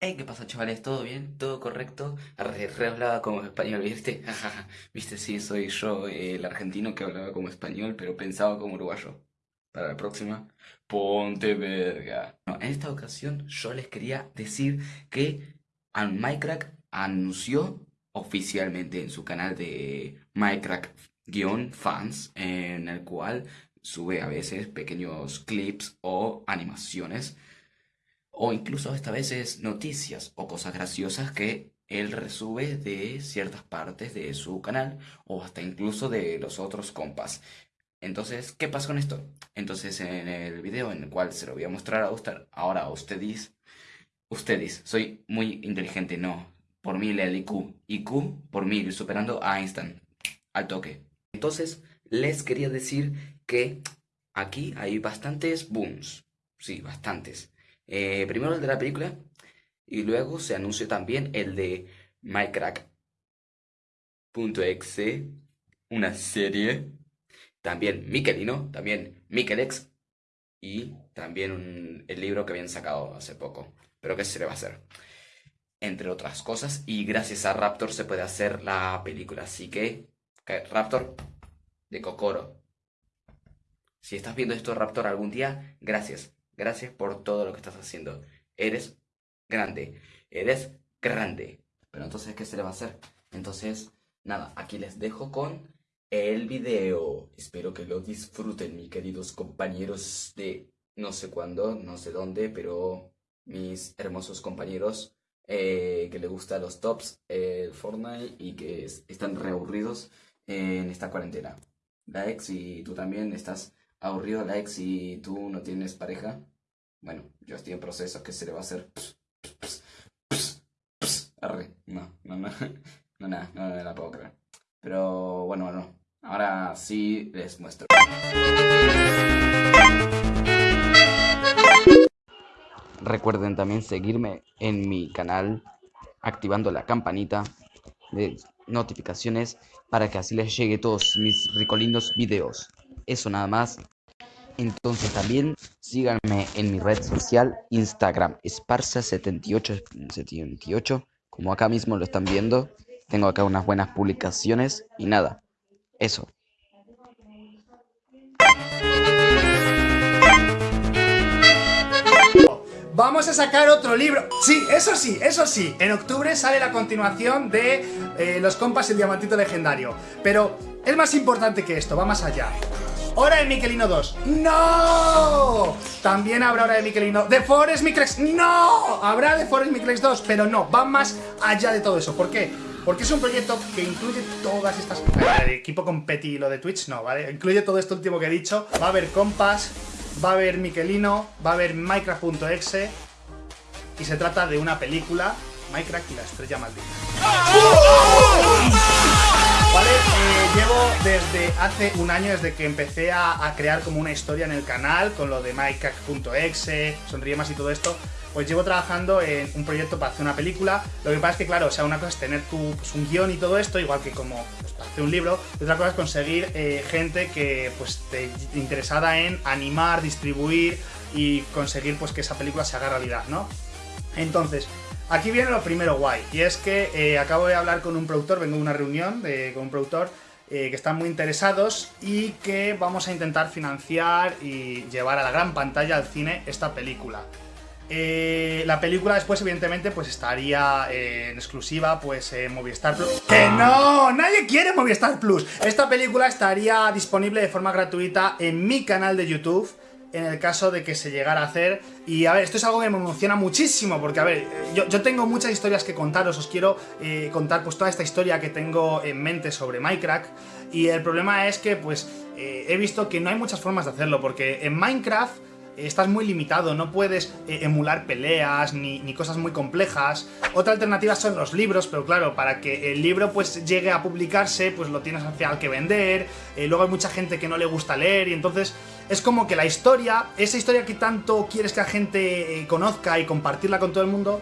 Hey, ¿qué pasa, chavales? ¿Todo bien? ¿Todo correcto? Re, re hablaba como español, ¿viste? Viste, sí, soy yo, eh, el argentino que hablaba como español, pero pensaba como uruguayo. Para la próxima, ponte verga. No, en esta ocasión yo les quería decir que Minecraft anunció oficialmente en su canal de Minecraft-fans, en el cual sube a veces pequeños clips o animaciones o incluso esta veces noticias o cosas graciosas que él resube de ciertas partes de su canal o hasta incluso de los otros compas. Entonces, ¿qué pasa con esto? Entonces, en el video en el cual se lo voy a mostrar a usted, ahora a ustedes, ustedes, soy muy inteligente, no, por mil el IQ, IQ por mil, superando a Einstein, al toque. Entonces, les quería decir que aquí hay bastantes booms, sí, bastantes. Eh, primero el de la película y luego se anunció también el de Minecraft.exe, una serie. También Mikelino, también Mikelex y también el libro que habían sacado hace poco. Pero ¿qué se le va a hacer? Entre otras cosas, y gracias a Raptor se puede hacer la película. Así que, Raptor, de Kokoro. Si estás viendo esto, Raptor, algún día, gracias. Gracias por todo lo que estás haciendo. Eres grande. Eres grande. Pero entonces, ¿qué se le va a hacer? Entonces, nada, aquí les dejo con el video. Espero que lo disfruten, mis queridos compañeros de no sé cuándo, no sé dónde, pero mis hermosos compañeros eh, que les gustan los tops, el Fortnite y que están reaburridos en esta cuarentena. Like si tú también estás aburrido, like si tú no tienes pareja. Bueno, yo estoy en proceso, ¿qué se le va a hacer? Arre, no, no, no, no, no, no, no la puedo creer. Pero bueno, bueno, ahora sí les muestro. Recuerden también seguirme en mi canal activando la campanita de notificaciones para que así les llegue todos mis ricolindos videos. Eso nada más. Entonces también síganme en mi red social Instagram, Esparza7878, como acá mismo lo están viendo. Tengo acá unas buenas publicaciones y nada, eso. Vamos a sacar otro libro. Sí, eso sí, eso sí. En octubre sale la continuación de eh, Los compas y el diamantito legendario. Pero es más importante que esto, va más allá. Hora de Mikelino 2. ¡No! También habrá Hora de Mikelino. ¡The Forest Miklex! ¡No! Habrá The Forest Miklex 2, pero no, va más allá de todo eso. ¿Por qué? Porque es un proyecto que incluye todas estas... El equipo con Petty lo de Twitch, no, ¿vale? Incluye todo esto último que he dicho. Va a haber Compass, va a haber Mikelino, va a haber Minecraft.exe y se trata de una película, Minecraft y la estrella maldita. Vale, eh, llevo desde hace un año, desde que empecé a, crear como una historia en el canal, con lo de Minecraft.exe, Sonríe más y todo esto, pues llevo trabajando en un proyecto para hacer una película. Lo que pasa es que, claro, o sea, una cosa es tener tu, pues, un guion y todo esto, igual que como pues, para hacer un libro, y otra cosa es conseguir eh, gente que pues esté interesada en animar, distribuir y conseguir pues que esa película se haga realidad, ¿no? Entonces, Aquí viene lo primero guay, y es que eh, acabo de hablar con un productor, vengo de una reunión con un productor eh, que están muy interesados y que vamos a intentar financiar y llevar a la gran pantalla al cine esta película. Eh, la película después, evidentemente, pues estaría en exclusiva pues en Movistar Plus. ¡Que no! ¡Nadie quiere Movistar Plus! Esta película estaría disponible de forma gratuita en mi canal de YouTube en el caso de que se llegara a hacer. Y a ver, esto es algo que me emociona muchísimo, porque a ver, yo, tengo muchas historias que contaros, os quiero eh, contar pues toda esta historia que tengo en mente sobre Minecraft. Y el problema es que pues eh, he visto que no hay muchas formas de hacerlo, porque en Minecraft estás muy limitado, no puedes eh, emular peleas ni, cosas muy complejas. Otra alternativa son los libros, pero claro, para que el libro pues llegue a publicarse, pues lo tienes al final que vender, luego hay mucha gente que no le gusta leer y entonces es como que la historia, esa historia que tanto quieres que la gente eh, conozca y compartirla con todo el mundo,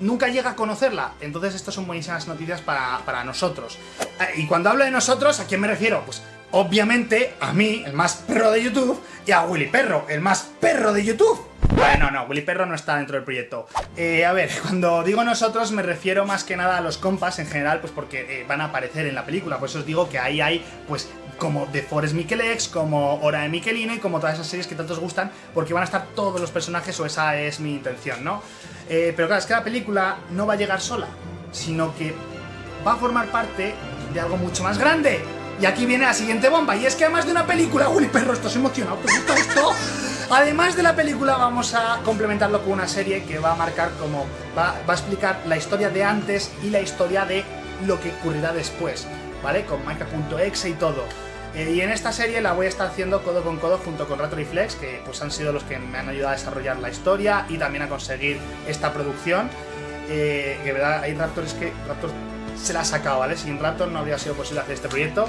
nunca llega a conocerla. Entonces estas son buenísimas noticias para, nosotros. Eh, y cuando hablo de nosotros, ¿a quién me refiero? Pues obviamente, a mí, el más perro de YouTube, y a Willy Perro, el más perro de YouTube. Bueno, no, Willy Perro no está dentro del proyecto. Eh, a ver, cuando digo nosotros me refiero más que nada a los compas en general, pues porque eh, van a aparecer en la película. Por eso os digo que ahí hay, pues, como The Forest Miquelex, como Hora de Miqueline, y como todas esas series que tanto os gustan, porque van a estar todos los personajes, o esa es mi intención, ¿no? Eh, pero claro, es que la película no va a llegar sola, sino que va a formar parte de algo mucho más grande. Y aquí viene la siguiente bomba, y es que además de una película, Willy Perro, estás emocionado, ¿te gusta esto? Además de la película vamos a complementarlo con una serie que va a marcar como... Va, a explicar la historia de antes y la historia de lo que ocurrirá después, ¿vale? Con Maika.exe y todo. Eh, y en esta serie la voy a estar haciendo codo con codo junto con Raptor y Flex, que pues han sido los que me han ayudado a desarrollar la historia y también a conseguir esta producción. Eh, que verdad, hay Raptors que Raptor se la ha sacado, ¿vale? Sin Raptor no habría sido posible hacer este proyecto.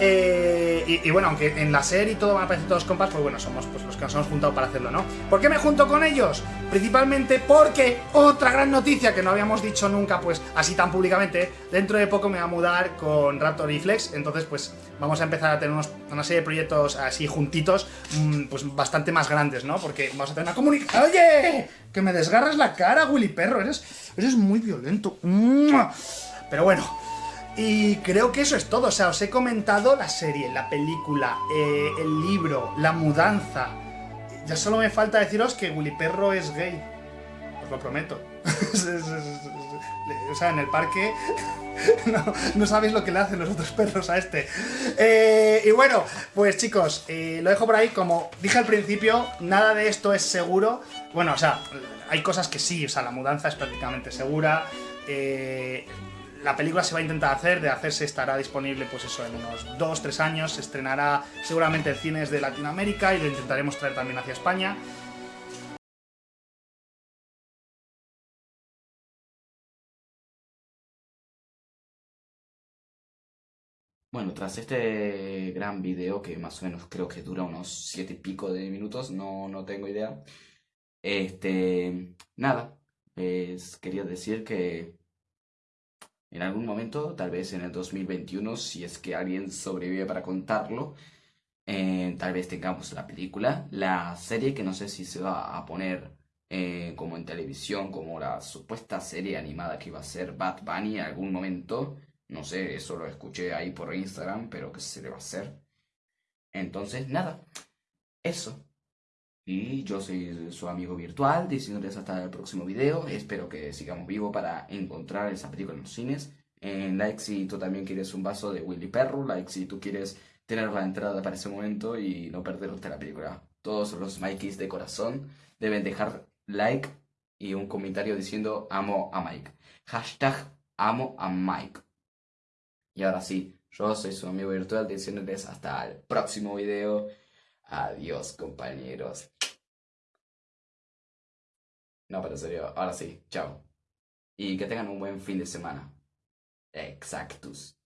Eh, y, bueno, aunque en la serie y todo van a aparecer todos compas, pues bueno, somos pues, los que nos hemos juntado para hacerlo, ¿no? ¿Por qué me junto con ellos? Principalmente porque otra gran noticia que no habíamos dicho nunca, pues así tan públicamente, dentro de poco me va a mudar con Raptor y Flex, entonces pues vamos a empezar a tener una serie de proyectos así juntitos, mmm, pues bastante más grandes, ¿no? Porque vamos a tener una comunicación... ¡Oye! Que me desgarras la cara, Willy Perro, eres, eres muy violento. Pero bueno... Y creo que eso es todo, o sea, os he comentado la serie, la película, eh, el libro, la mudanza. Ya solo me falta deciros que Willy Perro es gay. Os lo prometo. o sea, en el parque no, no, sabéis lo que le hacen los otros perros a este. Eh, y bueno, pues chicos, eh, lo dejo por ahí. Como dije al principio, nada de esto es seguro. Bueno, o sea, hay cosas que sí, o sea, la mudanza es prácticamente segura. Eh, la película se va a intentar hacer, de hacerse estará disponible pues eso en unos 2-3 años, se estrenará seguramente en cines de Latinoamérica y lo intentaremos traer también hacia España. Bueno, tras este gran video, que más o menos creo que dura unos siete y pico de minutos, no, no tengo idea. Este, nada, pues quería decir que en algún momento, tal vez en el 2021, si es que alguien sobrevive para contarlo, eh, tal vez tengamos la película, la serie que no sé si se va a poner eh, como en televisión, como la supuesta serie animada que iba a ser Bad Bunny en algún momento. No sé, eso lo escuché ahí por Instagram, pero ¿qué se le va a hacer? Entonces, nada, eso. Y yo soy su amigo virtual, diciéndoles hasta el próximo video. Espero que sigamos vivos para encontrar esa película en los cines. En like si tú también quieres un vaso de Willy Perro, like si tú quieres tener la entrada para ese momento y no perderte la película. Todos los Mikeys de corazón deben dejar like y un comentario diciendo amo a Mike. Hashtag amo a Mike. Y ahora sí, yo soy su amigo virtual diciéndoles hasta el próximo video. Adiós, compañeros. No, pero en serio, ahora sí, chao. Y que tengan un buen fin de semana. Exactus.